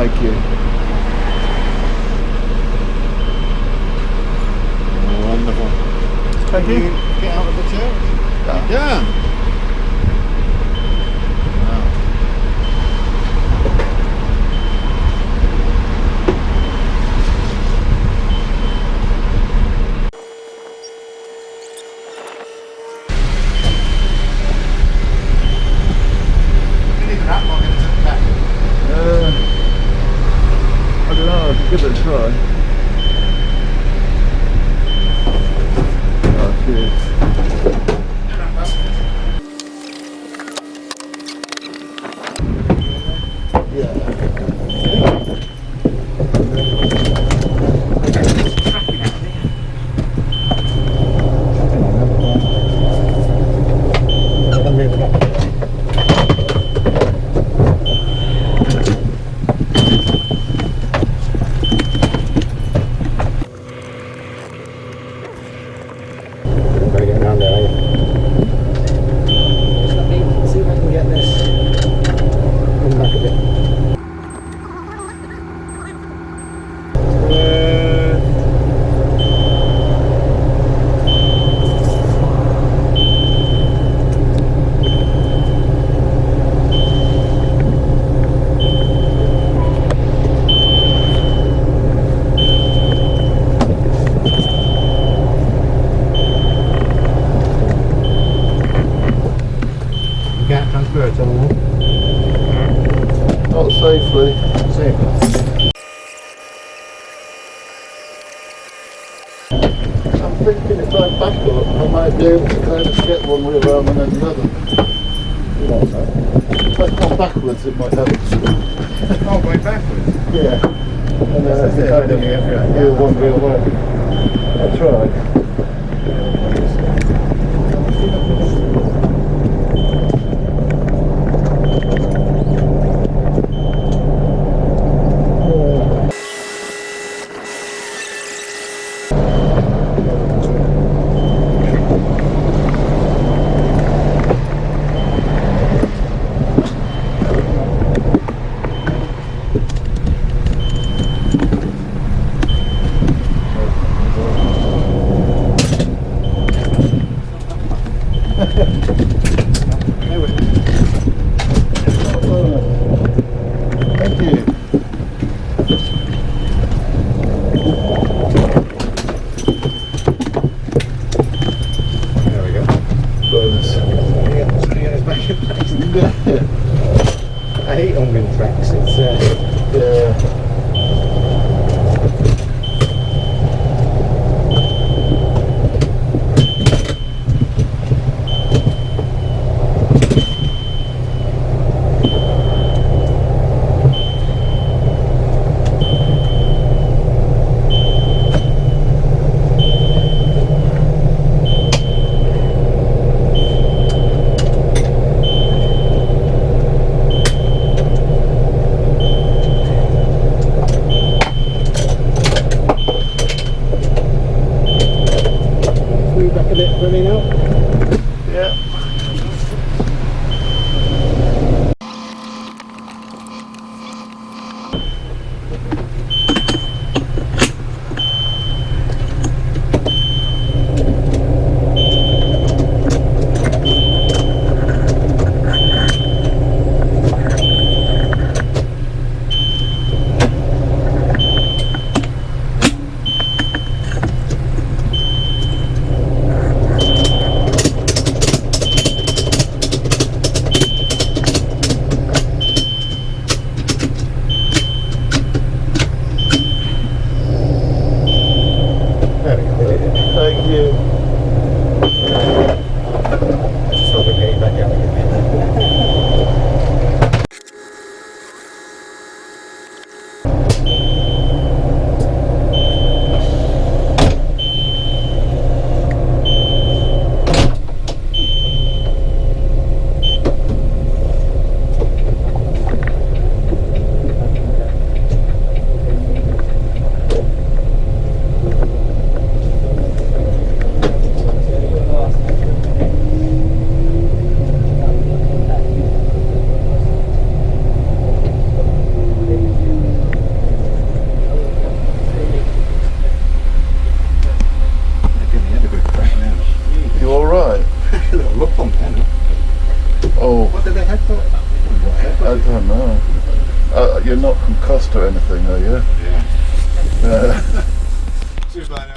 Thank you. Wonderful. Thank Can you. you get out of the chair? Yeah. Yeah. Uh, I don't know, I could give it a try. Oh, cheers. Yeah. Better get around there, eh? Let me see if I can get this. Come back a bit. You can't transfer it anymore. Not safely. Safe. I'm thinking if I back up, I might be able to kind of get one wheel around and then the other. You know, so if I come backwards, it might help. Oh, going backwards. Yeah. And then I That's can it, kind of yeah, yeah. do one wheel way. I'll try. I hate Ungan tracks. It's uh, yeah. move back a bit Yeah. Do they headbutt? I don't know. Uh, you're not concussed or anything, are you? Yeah. Uh, Cheers, bye now.